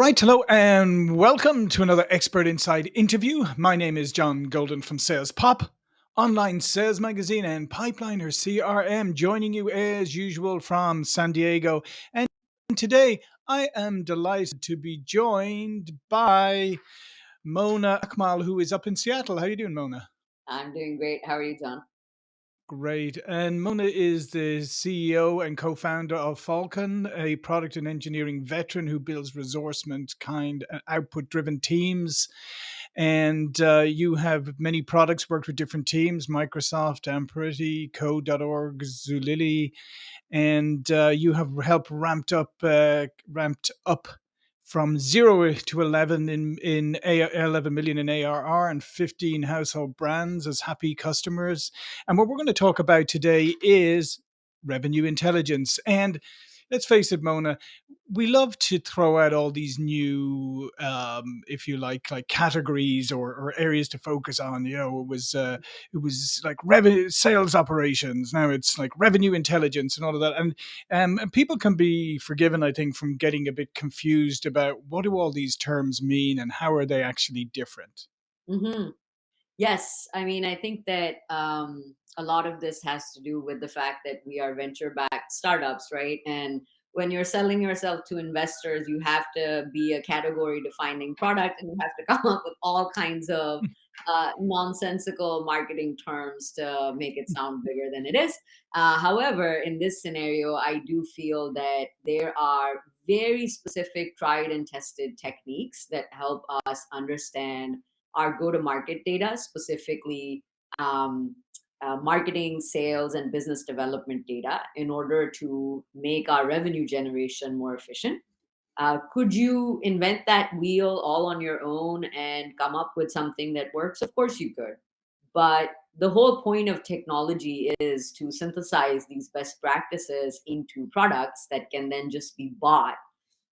right, hello and welcome to another Expert Inside interview. My name is John Golden from Sales Pop, online sales magazine, and Pipeliner CRM, joining you as usual from San Diego. And today I am delighted to be joined by Mona Akmal, who is up in Seattle. How are you doing, Mona? I'm doing great. How are you, John? Great. And Mona is the CEO and co founder of Falkon, a product and engineering veteran who builds resourcement kind uh, output driven teams. And uh, you have many products, worked with different teams Microsoft, Amperity, Code.org, Zulily, and uh, you have helped ramped up, uh, ramped up from zero to 11 in, in A- 11 million in ARR and 15 household brands as happy customers. And what we're going to talk about today is revenue intelligence. And let's face it, Mona, we love to throw out all these new, um, if you like, like categories or, or areas to focus on. You know, it was uh, it was like revenue sales operations. Now it's like revenue intelligence and all of that. And um, and people can be forgiven, I think, from getting a bit confused about what do all these terms mean and how are they actually different. hmm Yes, I mean, I think that um, a lot of this has to do with the fact that we are venture-backed startups, right? And when you're selling yourself to investors, you have to be a category-defining product, and you have to come up with all kinds of uh, nonsensical marketing terms to make it sound bigger than it is. Uh, however, in this scenario, I do feel that there are very specific, tried and tested techniques that help us understand our go-to-market data, specifically um, uh, marketing, sales, and business development data in order to make our revenue generation more efficient. Uh, could you invent that wheel all on your own and come up with something that works? Of course you could. But the whole point of technology is to synthesize these best practices into products that can then just be bought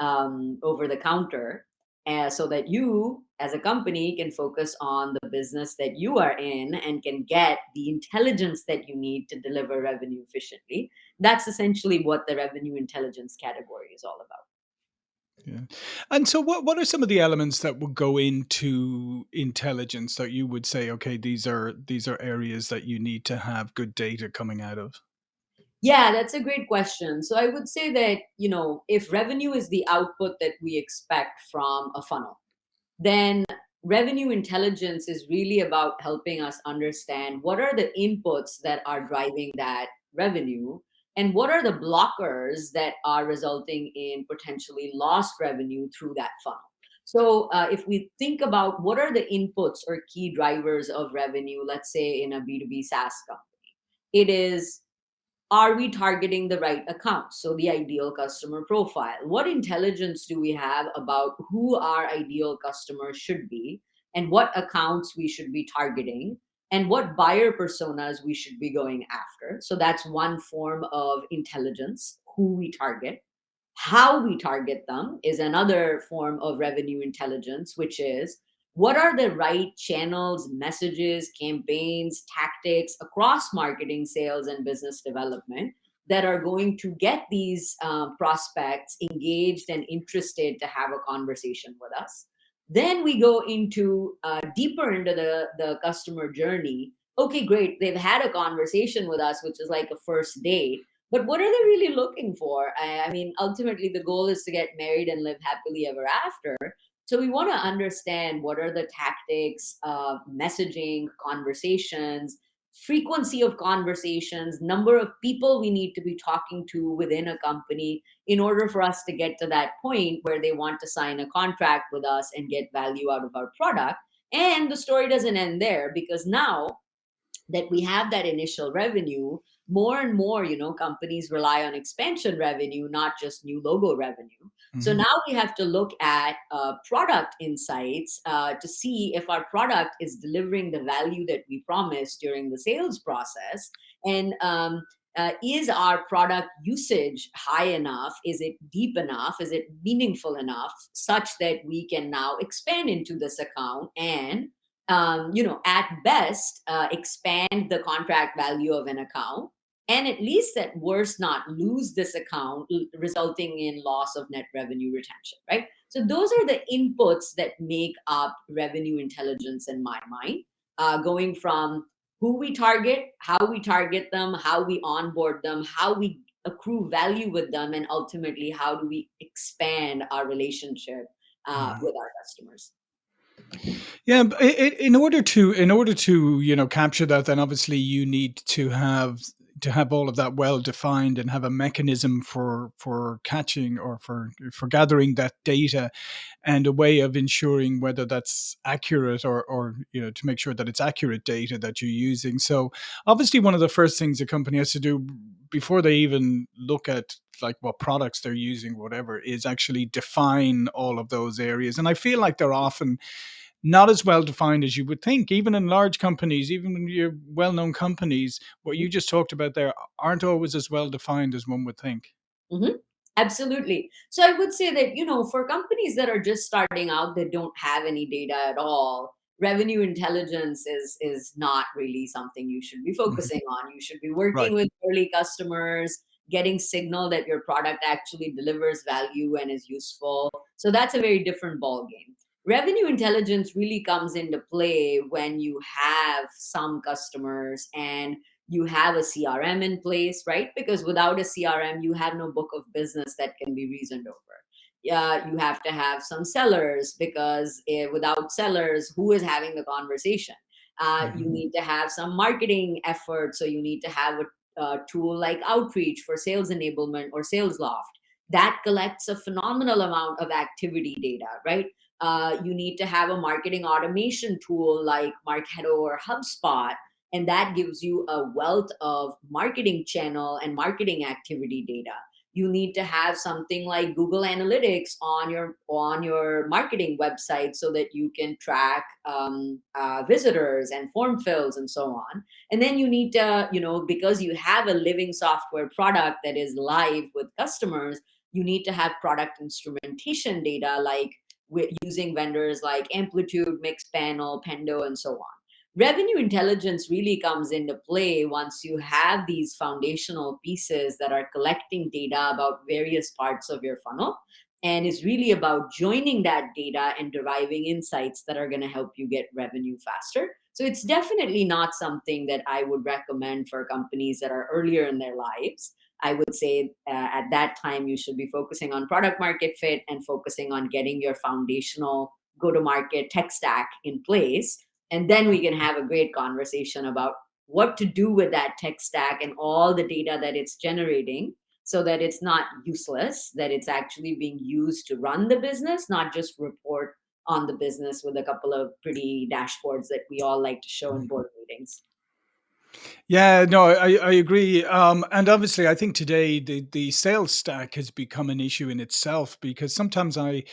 um, over the counter uh, so that you as a company can focus on the business that you are in and can get the intelligence that you need to deliver revenue efficiently that's essentially what the revenue intelligence category is all about Yeah. And so what what are some of the elements that would go into intelligence that you would say, okay, these are these are areas that you need to have good data coming out of? Yeah that's a great question so i would say that you know if revenue is the output that we expect from a funnel then revenue intelligence is really about helping us understand what are the inputs that are driving that revenue and what are the blockers that are resulting in potentially lost revenue through that funnel. So, uh, if we think about what are the inputs or key drivers of revenue, let's say in a B2B SaaS company, it is are we targeting the right accounts? So the ideal customer profile. What intelligence do we have about who our ideal customers should be and what accounts we should be targeting and what buyer personas we should be going after? So that's one form of intelligence, who we target. How we target them is another form of revenue intelligence, which is what are the right channels, messages, campaigns, tactics across marketing, sales, and business development that are going to get these uh, prospects engaged and interested to have a conversation with us. Then we go into uh, deeper into the, the customer journey. Okay, great. They've had a conversation with us, which is like a first date. But what are they really looking for? I, I mean, ultimately, the goal is to get married and live happily ever after. So we want to understand what are the tactics, uh, messaging, conversations, frequency of conversations, number of people we need to be talking to within a company in order for us to get to that point where they want to sign a contract with us and get value out of our product. And the story doesn't end there because now that we have that initial revenue, more and more, you know, companies rely on expansion revenue, not just new logo revenue. So Mhm. now we have to look at uh, product insights uh, to see if our product is delivering the value that we promised during the sales process. And um, uh, is our product usage high enough? Is it deep enough? Is it meaningful enough such that we can now expand into this account and um, you know, at best, uh, expand the contract value of an account and at least at worst not lose this account, resulting in loss of net revenue retention, right? So those are the inputs that make up revenue intelligence in my mind, uh, going from who we target, how we target them, how we onboard them, how we accrue value with them, and ultimately how do we expand our relationship uh, Mhm. with our customers. Yeah, b- i- i- in order to in order to you know capture that, then obviously you need to have to have all of that well defined and have a mechanism for for catching or for for gathering that data and a way of ensuring whether that's accurate or or you know to make sure that it's accurate data that you're using. So obviously one of the first things a company has to do before they even look at like what products they're using whatever is actually define all of those areas and i feel like they're often not as well defined as you would think. Even in large companies, even in your well-known companies, what you just talked about there aren't always as well defined as one would think. Mhm. Absolutely. So I would say that, you know, for companies that are just starting out that don't have any data at all, revenue intelligence is is not really something you should be Mhm. focusing on. You should be Right. working with early customers, getting signal that your product actually delivers value and is useful. So that's a very different ball game. Revenue intelligence really comes into play when you have some customers and you have a CRM in place, right? Because without a CRM, you have no book of business that can be reasoned over. Yeah, you have to have some sellers because eh, without sellers, who is having the conversation? Uh, you Mhm. need to have some marketing effort, so you need to have a, a tool like Outreach for sales enablement or SalesLoft that collects a phenomenal amount of activity data, right? Uh, you need to have a marketing automation tool like Marketo or HubSpot and that gives you a wealth of marketing channel and marketing activity data. You need to have something like google analytics on your on your marketing website so that you can track um, uh, visitors and form fills and so on. And then you need to you know because you have a living software product that is live with customers you need to have product instrumentation data like with using vendors like amplitude mixpanel pendo and so on. Revenue intelligence really comes into play once you have these foundational pieces that are collecting data about various parts of your funnel and is really about joining that data and deriving insights that are going to help you get revenue faster. So it's definitely not something that i would recommend for companies that are earlier in their lives i would say uh, at that time you should be focusing on product market fit and focusing on getting your foundational go to market tech stack in place and then we can have a great conversation about what to do with that tech stack and all the data that it's generating so that it's not useless, that it's actually being used to run the business, not just report on the business with a couple of pretty dashboards that we all like to show in board meetings. Yeah, no, I, I agree. Um, and obviously, I think today the, the sales stack has become an issue in itself because sometimes I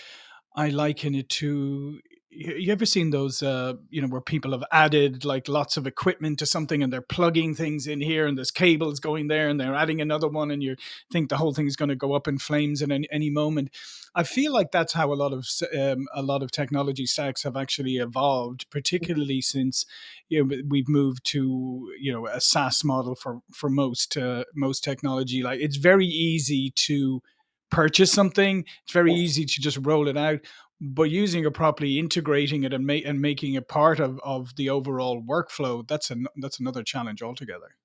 I liken it to you ever seen those uh you know where people have added like lots of equipment to something and they're plugging things in here and there's cables going there and they're adding another one and you think the whole thing is going to go up in flames in any, any moment? I feel like that's how a lot of um, a lot of technology stacks have actually evolved particularly since you know we've moved to you know a SaaS model for for most uh, most technology. Like it's very easy to purchase something. It's very easy to just roll it out but using it properly, integrating it and make and making it part of of the overall workflow, that's an that's another challenge altogether.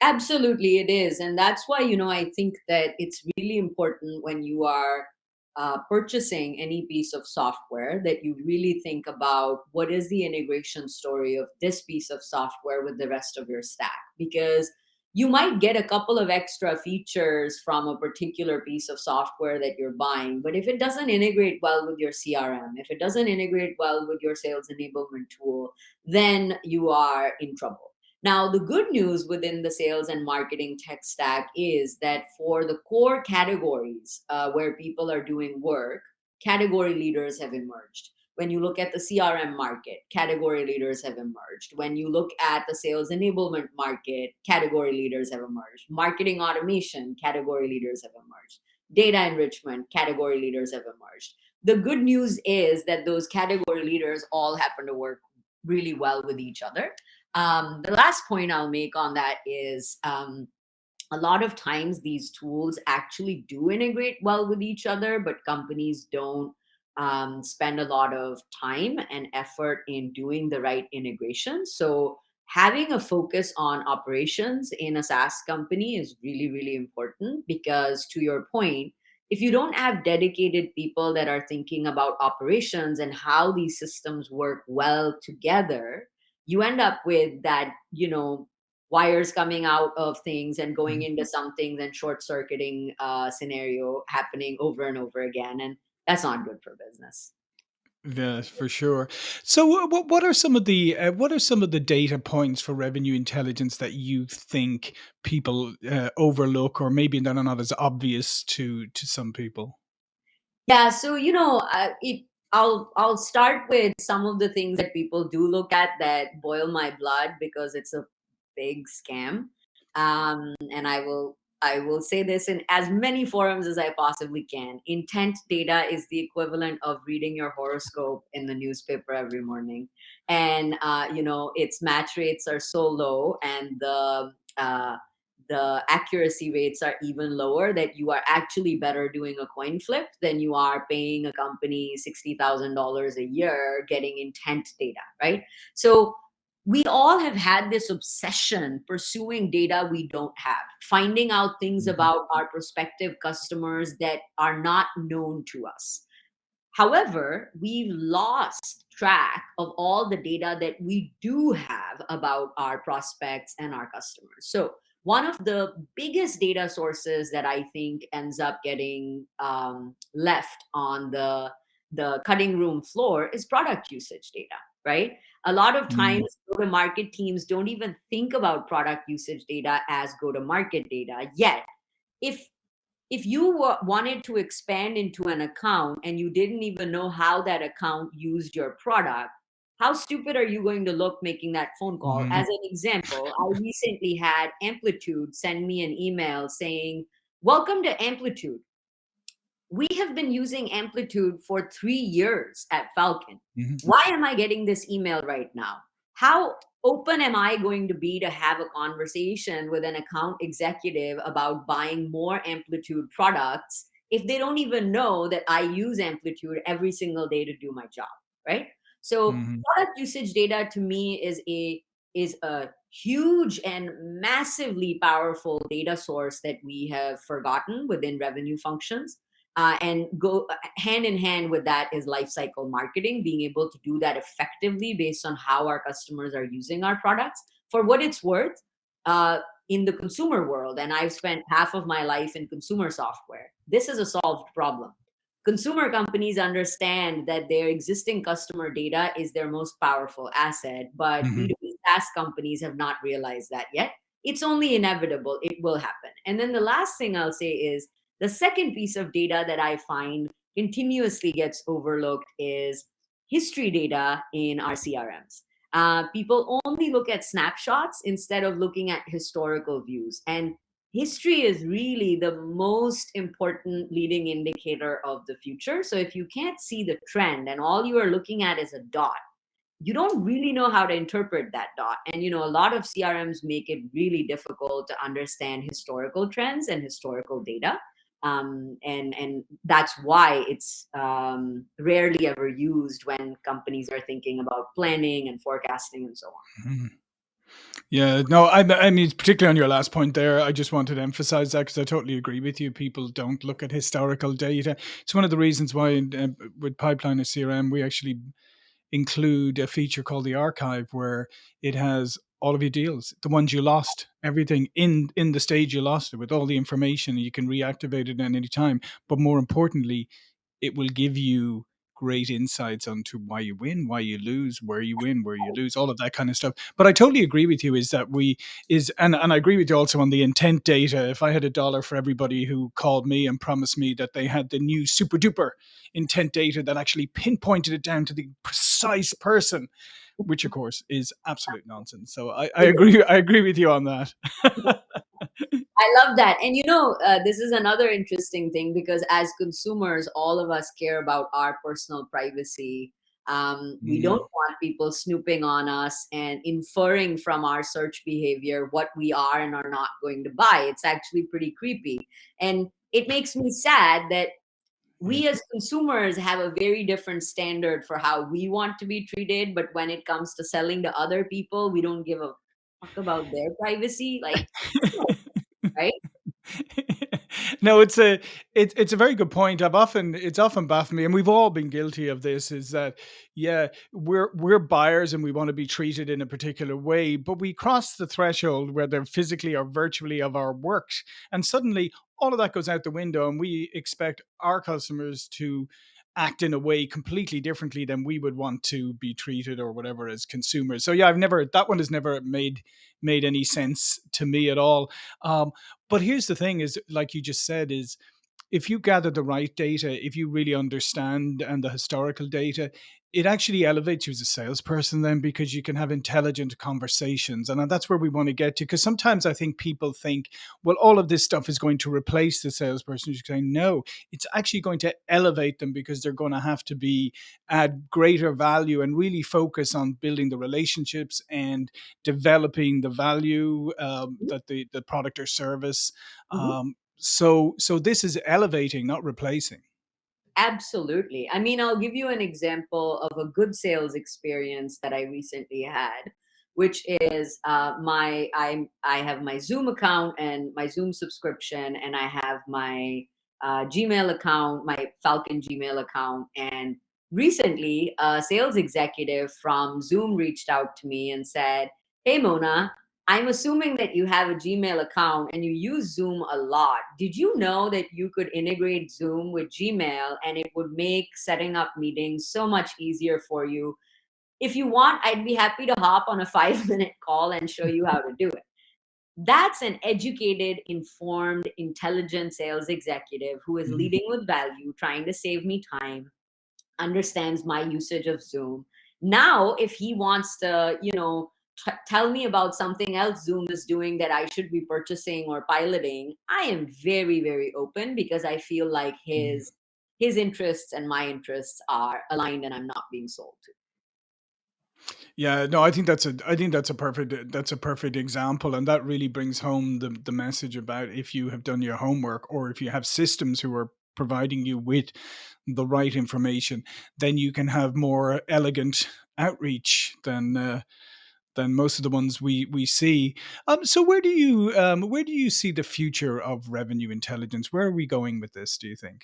Absolutely, it is. And that's why, you know, I think that it's really important when you are uh, purchasing any piece of software that you really think about what is the integration story of this piece of software with the rest of your stack. Because you might get a couple of extra features from a particular piece of software that you're buying, but if it doesn't integrate well with your CRM, if it doesn't integrate well with your sales enablement tool, then you are in trouble now, the good news within the sales and marketing tech stack is that for the core categories uh, where people are doing work, category leaders have emerged. When you look at the CRM market, category leaders have emerged. When you look at the sales enablement market, category leaders have emerged. Marketing automation, category leaders have emerged. Data enrichment, category leaders have emerged. The good news is that those category leaders all happen to work really well with each other um, the last point I'll make on that is um, a lot of times these tools actually do integrate well with each other, but companies don't um, spend a lot of time and effort in doing the right integration. So having a focus on operations in a SaaS company is really, really important because to your point, if you don't have dedicated people that are thinking about operations and how these systems work well together, you end up with that, you know, wires coming out of things and going Mhm. into some things and short circuiting uh, scenario happening over and over again. And that's not good for business. Yes, for sure. So, what what are some of the uh, what are some of the data points for revenue intelligence that you think people uh, overlook, or maybe that are not as obvious to to some people? Yeah, so you know, uh, it. I'll I'll start with some of the things that people do look at that boil my blood because it's a big scam, um, and I will I will say this in as many forums as I possibly can. Intent data is the equivalent of reading your horoscope in the newspaper every morning, and uh, you know its match rates are so low, and the uh, the accuracy rates are even lower that you are actually better doing a coin flip than you are paying a company $60,000 a year getting intent data, right? So we all have had this obsession pursuing data we don't have, finding out things Mhm. about our prospective customers that are not known to us. However, we've lost track of all the data that we do have about our prospects and our customers. So, one of the biggest data sources that I think ends up getting um, left on the the cutting room floor is product usage data, right? A lot of times, Mm, go to market teams don't even think about product usage data as go to market data. Yet, if if you wa- wanted to expand into an account and you didn't even know how that account used your product, how stupid are you going to look making that phone call? mhm, As an example, I recently had Amplitude send me an email saying, Welcome to Amplitude. We have been using Amplitude for three years at Falkon. mhm, Why am I getting this email right now? How open am I going to be to have a conversation with an account executive about buying more Amplitude products if they don't even know that I use Amplitude every single day to do my job, right? So mhm, product usage data to me is a is a huge and massively powerful data source that we have forgotten within revenue functions uh, and go uh, hand in hand with that is lifecycle marketing, being able to do that effectively based on how our customers are using our products. For what it's worth, uh, in the consumer world, and I've spent half of my life in consumer software, this is a solved problem. Consumer companies understand that their existing customer data is their most powerful asset, but mhm, SaaS companies have not realized that yet. It's only inevitable, it will happen. And then the last thing I'll say is the second piece of data that I find continuously gets overlooked is history data in our CRMs. Uh, people only look at snapshots instead of looking at historical views. And history is really the most important leading indicator of the future. So if you can't see the trend and all you are looking at is a dot, you don't really know how to interpret that dot. And you know, a lot of CRMs make it really difficult to understand historical trends and historical data. Um, and and that's why it's um, rarely ever used when companies are thinking about planning and forecasting and so on. mhm. Yeah, no, I, I mean, particularly on your last point there, I just wanted to emphasize that because I totally agree with you. People don't look at historical data. It's one of the reasons why uh, with Pipeliner CRM, we actually include a feature called the archive where it has all of your deals, the ones you lost, everything in in the stage you lost it with all the information. You can reactivate it at any time. But more importantly, it will give you great insights onto why you win, why you lose, where you win, where you lose, all of that kind of stuff. But I totally agree with you is that we is and, and I agree with you also on the intent data. If I had a dollar for everybody who called me and promised me that they had the new super duper intent data that actually pinpointed it down to the precise person, which of course is absolute nonsense. So I, I agree I agree with you on that. I love that. And you know, uh, this is another interesting thing because as consumers, all of us care about our personal privacy. Um, we don't want people snooping on us and inferring from our search behavior what we are and are not going to buy. It's actually pretty creepy. And it makes me sad that. We mm-hmm. as consumers have a very different standard for how we want to be treated. But when it comes to selling to other people, we don't give a fuck about their privacy. Like, right? no, it's a it's it's a very good point. I've often it's often baffled me, and we've all been guilty of this. Is that yeah, we're we're buyers and we want to be treated in a particular way, but we cross the threshold, whether physically or virtually, of our works, and suddenly all of that goes out the window, and we expect our customers to act in a way completely differently than we would want to be treated or whatever as consumers. So yeah, I've never that one has never made made any sense to me at all. Um, but here's the thing: is like you just said, is if you gather the right data, if you really understand and the historical data, it actually elevates you as a salesperson then because you can have intelligent conversations. And that's where we want to get to. Because sometimes I think people think, well, all of this stuff is going to replace the salesperson. You're saying, no, it's actually going to elevate them because they're going to have to be add greater value and really focus on building the relationships and developing the value um, Mhm, that the, the product or service mhm. um, so so this is elevating, not replacing. Absolutely. I mean, I'll give you an example of a good sales experience that I recently had, which is uh, my I I have my Zoom account and my Zoom subscription, and I have my uh, Gmail account, my Falkon Gmail account, and recently a sales executive from Zoom reached out to me and said, "Hey, Mona." I'm assuming that you have a Gmail account and you use Zoom a lot. Did you know that you could integrate Zoom with Gmail and it would make setting up meetings so much easier for you? If you want, I'd be happy to hop on a five minute call and show you how to do it. That's an educated, informed, intelligent sales executive who is Mhm, leading with value, trying to save me time, understands my usage of Zoom. Now, if he wants to, you know, tell me about something else Zoom is doing that I should be purchasing or piloting, I am very, very open because I feel like mhm. his his interests and my interests are aligned and I'm not being sold to. Yeah, no, I think that's a I think that's a perfect that's a perfect example, and that really brings home the the message about if you have done your homework or if you have systems who are providing you with the right information, then you can have more elegant outreach than uh, than most of the ones we we see. Um, so where do you um, where do you see the future of revenue intelligence? Where are we going with this? Do you think?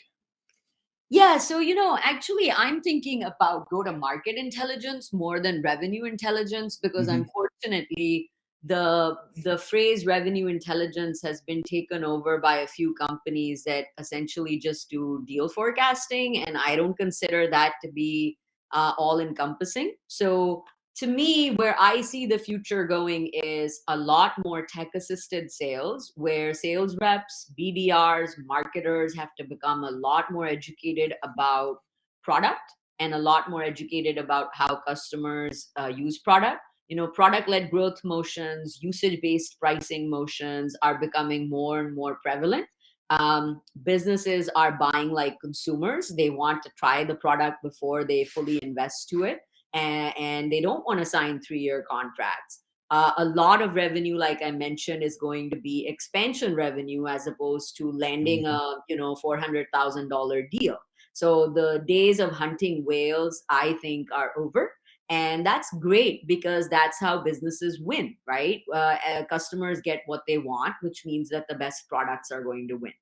Yeah, so you know, actually, I'm thinking about go to market intelligence more than revenue intelligence because hmm unfortunately, the the phrase revenue intelligence has been taken over by a few companies that essentially just do deal forecasting, and I don't consider that to be uh, all encompassing. So to me, where I see the future going is a lot more tech assisted sales, where sales reps, BDRs, marketers have to become a lot more educated about product and a lot more educated about how customers uh, use product. You know, product led growth motions, usage based pricing motions are becoming more and more prevalent. Um, businesses are buying like consumers. They want to try the product before they fully invest to it and, and they don't want to sign three year contracts. Uh, a lot of revenue, like I mentioned, is going to be expansion revenue as opposed to landing hmm a you know four hundred thousand dollar deal. So the days of hunting whales, I think, are over. And that's great because that's how businesses win, right? Uh, uh, customers get what they want, which means that the best products are going to win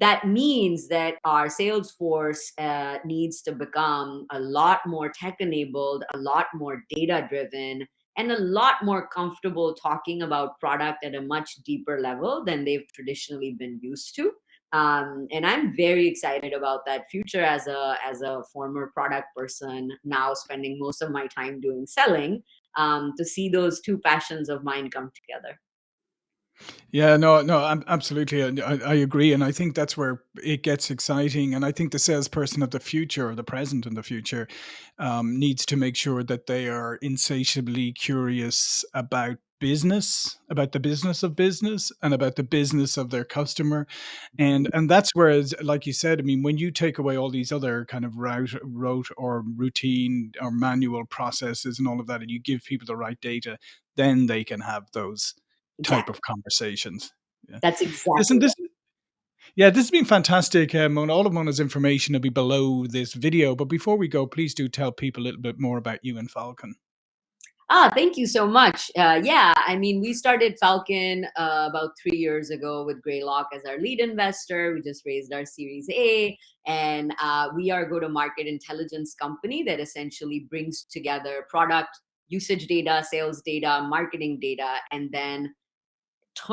that means that our sales force uh, needs to become a lot more tech enabled, a lot more data driven, and a lot more comfortable talking about product at a much deeper level than they've traditionally been used to. Um, and I'm very excited about that future as a as a former product person now spending most of my time doing selling um, to see those two passions of mine come together. Yeah, no, no, ab absolutely, and I I agree, and I think that's where it gets exciting, and I think the salesperson of the future, or the present and the future, um, needs to make sure that they are insatiably curious about business, about the business of business, and about the business of their customer, and and that's where it's like you said, I mean, when you take away all these other kind of route rote or routine or manual processes and all of that, and you give people the right data, then they can have those type Exactly. of conversations. Yeah. That's Listen, exactly this right. yeah, this has been fantastic, uh, Mona. All of Mona's information will be below this video, but before we go, please do tell people a little bit more about you and Falkon. Ah, thank you so much. Uh, yeah, I mean, we started Falkon uh, about three years ago with Greylock as our lead investor. We just raised our Series A, and uh, we are a go-to-market intelligence company that essentially brings together product usage data, sales data, marketing data, and then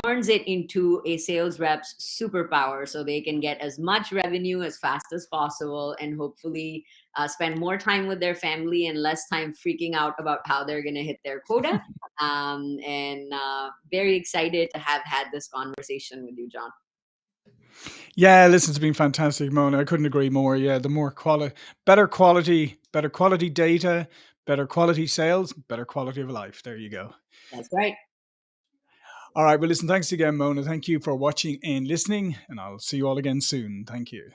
turns it into a sales rep's superpower so they can get as much revenue as fast as possible and hopefully uh, spend more time with their family and less time freaking out about how they're going to hit their quota. Um, and uh, very excited to have had this conversation with you, John. Yeah, listen, it's been fantastic, Mona. I couldn't agree more. Yeah, the more quality, better quality, better quality data, better quality sales, better quality of life. There you go. That's right. All right. Well, listen, thanks again, Mona. Thank you for watching and listening, and I'll see you all again soon. Thank you.